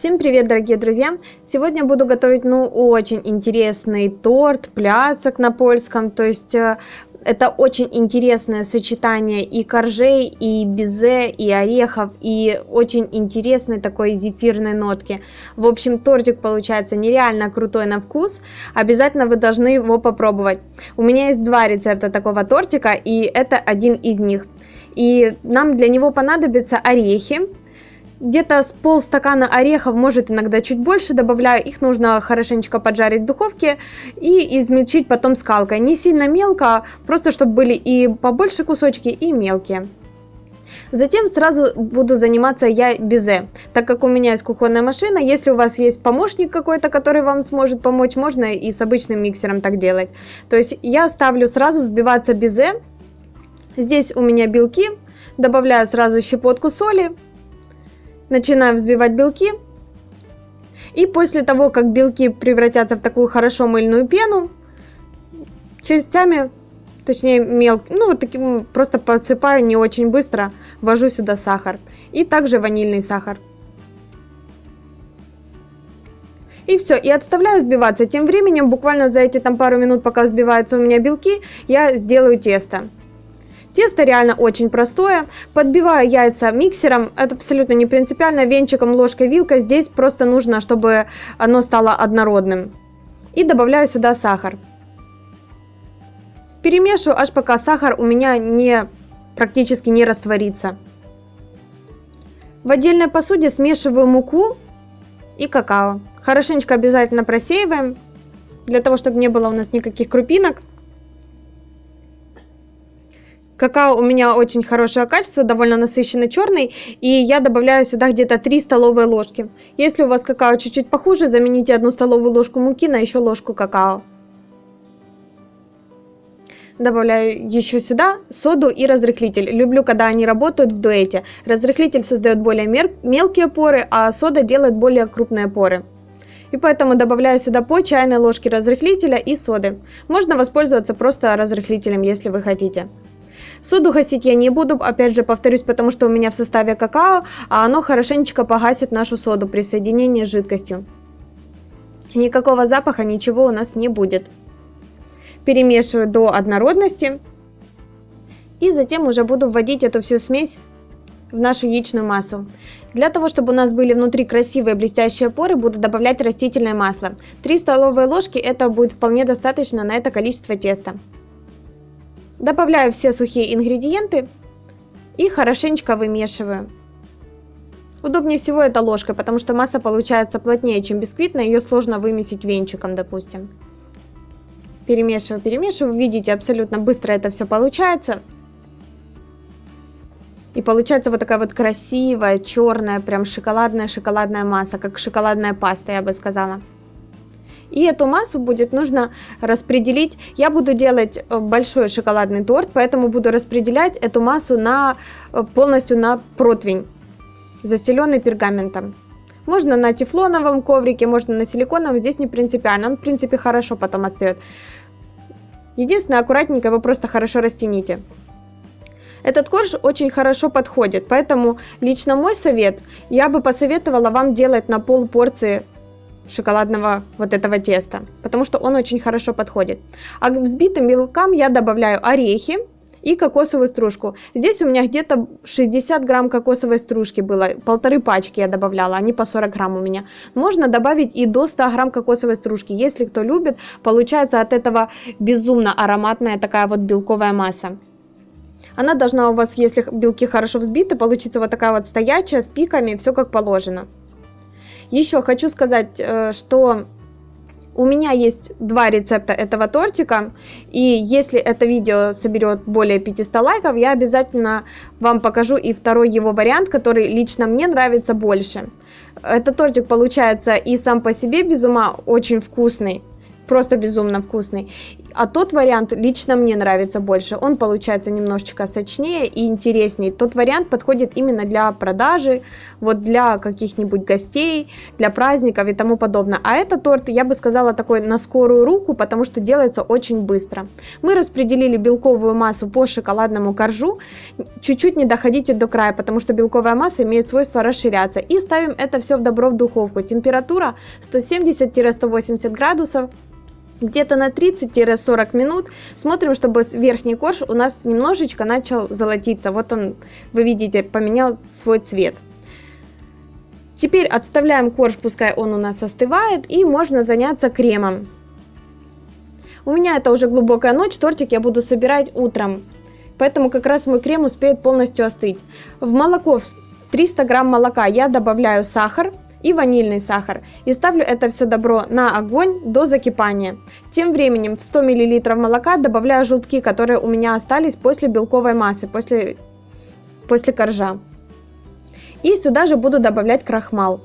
Всем привет, дорогие друзья! Сегодня буду готовить, ну, очень интересный торт, пляцок на польском, то есть э, это очень интересное сочетание и коржей, и безе, и орехов, и очень интересной такой зефирной нотки. В общем, тортик получается нереально крутой на вкус, обязательно вы должны его попробовать. У меня есть два рецепта такого тортика, и это один из них. И нам для него понадобятся орехи, где-то с полстакана орехов, может иногда чуть больше добавляю. Их нужно хорошенечко поджарить в духовке и измельчить потом скалкой. Не сильно мелко, просто чтобы были и побольше кусочки, и мелкие. Затем сразу буду заниматься я безе, так как у меня есть кухонная машина. Если у вас есть помощник какой-то, который вам сможет помочь, можно и с обычным миксером так делать. То есть я ставлю сразу взбиваться безе. Здесь у меня белки, добавляю сразу щепотку соли, начинаю взбивать белки. И после того, как белки превратятся в такую хорошо мыльную пену, частями, точнее мелко, ну вот таким просто подсыпаю не очень быстро, ввожу сюда сахар. И также ванильный сахар. И все, и отставляю взбиваться. Тем временем, буквально за эти там пару минут, пока взбиваются у меня белки, я сделаю тесто. Тесто реально очень простое. Подбиваю яйца миксером, это абсолютно не принципиально, венчиком, ложкой, вилкой. Здесь просто нужно, чтобы оно стало однородным. И добавляю сюда сахар. Перемешиваю, аж пока сахар у меня не практически не растворится. В отдельной посуде смешиваю муку и какао. Хорошенечко обязательно просеиваем, для того, чтобы не было у нас никаких крупинок. Какао у меня очень хорошего качества, довольно насыщенно черный, и я добавляю сюда где-то 3 столовые ложки. Если у вас какао чуть-чуть похуже, замените одну столовую ложку муки на еще ложку какао. Добавляю еще сюда соду и разрыхлитель. Люблю, когда они работают в дуэте. Разрыхлитель создает более мелкие поры, а сода делает более крупные поры. И поэтому добавляю сюда по чайной ложке разрыхлителя и соды. Можно воспользоваться просто разрыхлителем, если вы хотите. Соду гасить я не буду, опять же повторюсь, потому что у меня в составе какао, а оно хорошенечко погасит нашу соду при соединении с жидкостью. Никакого запаха, ничего у нас не будет. Перемешиваю до однородности. И затем уже буду вводить эту всю смесь в нашу яичную массу. Для того, чтобы у нас были внутри красивые блестящие поры, буду добавлять растительное масло. 3 столовые ложки, это будет вполне достаточно на это количество теста. Добавляю все сухие ингредиенты и хорошенечко вымешиваю. Удобнее всего это ложкой, потому что масса получается плотнее, чем бисквитная, ее сложно вымесить венчиком, допустим. Перемешиваю, перемешиваю, видите, абсолютно быстро это все получается. И получается вот такая вот красивая, черная, прям шоколадная-шоколадная масса, как шоколадная паста, я бы сказала. И эту массу будет нужно распределить. Я буду делать э, большой шоколадный торт, поэтому буду распределять эту массу на, э, полностью на противень, застеленный пергаментом. Можно на тефлоновом коврике, можно на силиконовом, здесь не принципиально, он в принципе хорошо потом отстает. Единственное, аккуратненько его просто хорошо растяните. Этот корж очень хорошо подходит, поэтому лично мой совет, я бы посоветовала вам делать на пол порции шоколадного вот этого теста, потому что он очень хорошо подходит. А к взбитым белкам я добавляю орехи и кокосовую стружку. Здесь у меня где-то 60 грамм кокосовой стружки было, полторы пачки я добавляла, они по 40 грамм у меня. Можно добавить и до 100 грамм кокосовой стружки, если кто любит, получается от этого безумно ароматная такая вот белковая масса. Она должна у вас, если белки хорошо взбиты, получиться вот такая вот стоячая, с пиками, все как положено. Еще хочу сказать, э, что у меня есть два рецепта этого тортика, и если это видео соберет более 500 лайков, я обязательно вам покажу и второй его вариант, который лично мне нравится больше. Этот тортик получается и сам по себе без ума очень вкусный, просто безумно вкусный. А тот вариант лично мне нравится больше. Он получается немножечко сочнее и интереснее. Тот вариант подходит именно для продажи, вот для каких-нибудь гостей, для праздников и тому подобное. А этот торт, я бы сказала, такой на скорую руку, потому что делается очень быстро. Мы распределили белковую массу по шоколадному коржу. Чуть-чуть не доходите до края, потому что белковая масса имеет свойство расширяться. И ставим это все в добро в духовку. Температура 170-180 градусов где-то на 30-40 минут смотрим, чтобы верхний корж у нас немножечко начал золотиться. Вот он, вы видите, поменял свой цвет. Теперь отставляем корж, пускай он у нас остывает, и можно заняться кремом. У меня это уже глубокая ночь, тортик я буду собирать утром, поэтому как раз мой крем успеет полностью остыть. В молоко, 300 грамм молока я добавляю сахар, и ванильный сахар. И ставлю это все добро на огонь до закипания. Тем временем в 100 мл молока добавляю желтки, которые у меня остались после белковой массы, после, после коржа. И сюда же буду добавлять крахмал.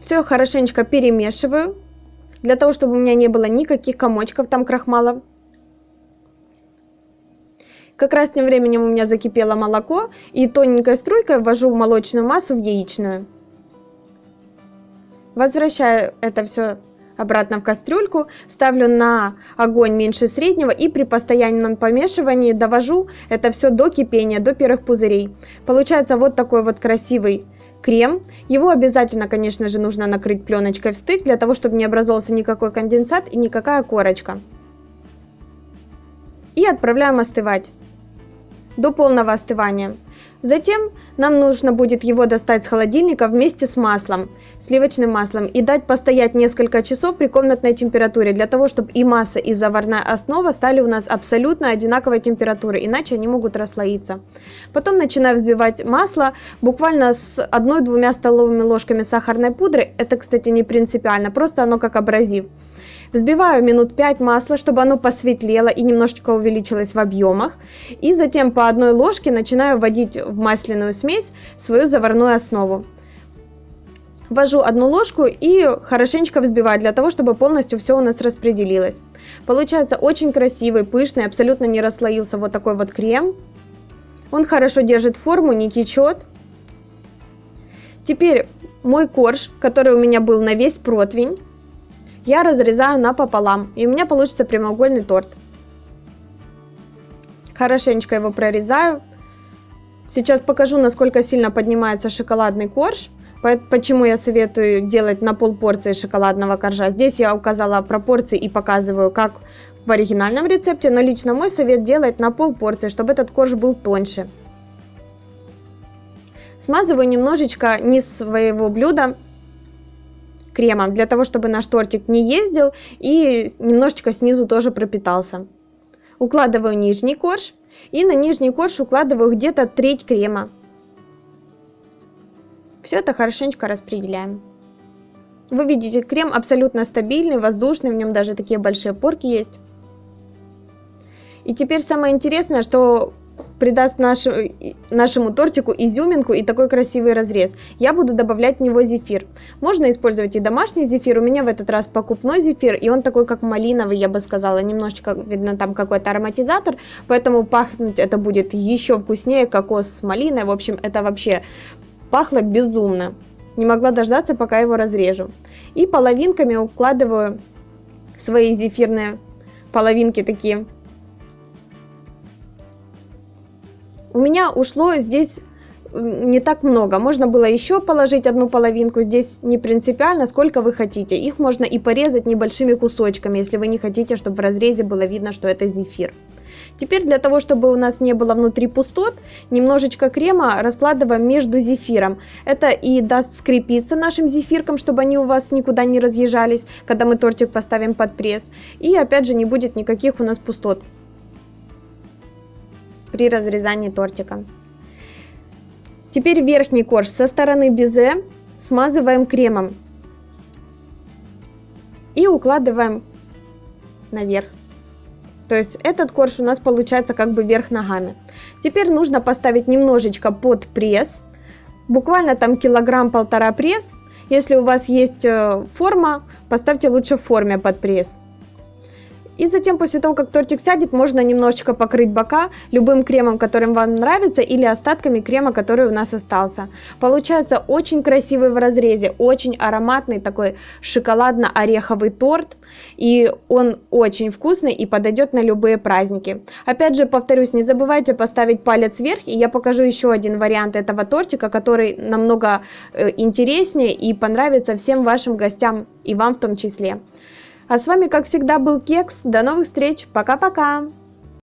Все хорошенечко перемешиваю, для того, чтобы у меня не было никаких комочков там крахмала. Как раз тем временем у меня закипело молоко, и тоненькой струйкой ввожу молочную массу в яичную. Возвращаю это все обратно в кастрюльку, ставлю на огонь меньше среднего и при постоянном помешивании довожу это все до кипения, до первых пузырей. Получается вот такой вот красивый крем. Его обязательно, конечно же, нужно накрыть пленочкой в стык, для того, чтобы не образовался никакой конденсат и никакая корочка. И отправляем остывать до полного остывания. Затем нам нужно будет его достать с холодильника вместе с маслом, сливочным маслом, и дать постоять несколько часов при комнатной температуре, для того, чтобы и масса, и заварная основа стали у нас абсолютно одинаковой температуры, иначе они могут расслоиться. Потом начинаю взбивать масло буквально с 1-2 столовыми ложками сахарной пудры, это, кстати, не принципиально, просто оно как абразив. Взбиваю минут 5 масло, чтобы оно посветлело и немножечко увеличилось в объемах. И затем по одной ложке начинаю вводить в масляную смесь свою заварную основу. Ввожу одну ложку и хорошенечко взбиваю для того, чтобы полностью все у нас распределилось. Получается очень красивый, пышный, абсолютно не расслоился вот такой вот крем. Он хорошо держит форму, не течет. Теперь мой корж, который у меня был на весь противень, я разрезаю напополам, и у меня получится прямоугольный торт. Хорошенечко его прорезаю. Сейчас покажу, насколько сильно поднимается шоколадный корж. Почему я советую делать на пол порции шоколадного коржа. Здесь я указала пропорции и показываю, как в оригинальном рецепте, но лично мой совет делать на пол порции, чтобы этот корж был тоньше. Смазываю немножечко низ своего блюда кремом, для того, чтобы наш тортик не ездил и немножечко снизу тоже пропитался. Укладываю нижний корж и на нижний корж укладываю где-то треть крема. Все это хорошенечко распределяем. Вы видите, крем абсолютно стабильный, воздушный, в нем даже такие большие порки есть. И теперь самое интересное, что придаст нашу, нашему тортику изюминку и такой красивый разрез. Я буду добавлять в него зефир. Можно использовать и домашний зефир, у меня в этот раз покупной зефир, и он такой как малиновый, я бы сказала, немножечко, видно, там какой-то ароматизатор, поэтому пахнуть это будет еще вкуснее, кокос с малиной, в общем, это вообще пахло безумно. Не могла дождаться, пока его разрежу. И половинками укладываю свои зефирные половинки такие У меня ушло здесь не так много. Можно было еще положить одну половинку. Здесь не принципиально, сколько вы хотите. Их можно и порезать небольшими кусочками, если вы не хотите, чтобы в разрезе было видно, что это зефир. Теперь для того, чтобы у нас не было внутри пустот, немножечко крема раскладываем между зефиром. Это и даст скрепиться нашим зефиркам, чтобы они у вас никуда не разъезжались, когда мы тортик поставим под пресс. И опять же не будет никаких у нас пустот при разрезании тортика. Теперь верхний корж со стороны безе смазываем кремом и укладываем наверх. То есть этот корж у нас получается как бы вверх ногами. Теперь нужно поставить немножечко под пресс, буквально там килограмм-полтора пресс, Если у вас есть э, форма, поставьте лучше в форме под пресс. И затем, после того, как тортик сядет, можно немножечко покрыть бока любым кремом, которым вам нравится, или остатками крема, который у нас остался. Получается очень красивый в разрезе, очень ароматный такой шоколадно-ореховый торт. И он очень вкусный и подойдет на любые праздники. Опять же, повторюсь, не забывайте поставить палец вверх, и я покажу еще один вариант этого тортика, который намного э, интереснее и понравится всем вашим гостям и вам в том числе. А с вами, как всегда, был Кекс. До новых встреч. Пока-пока.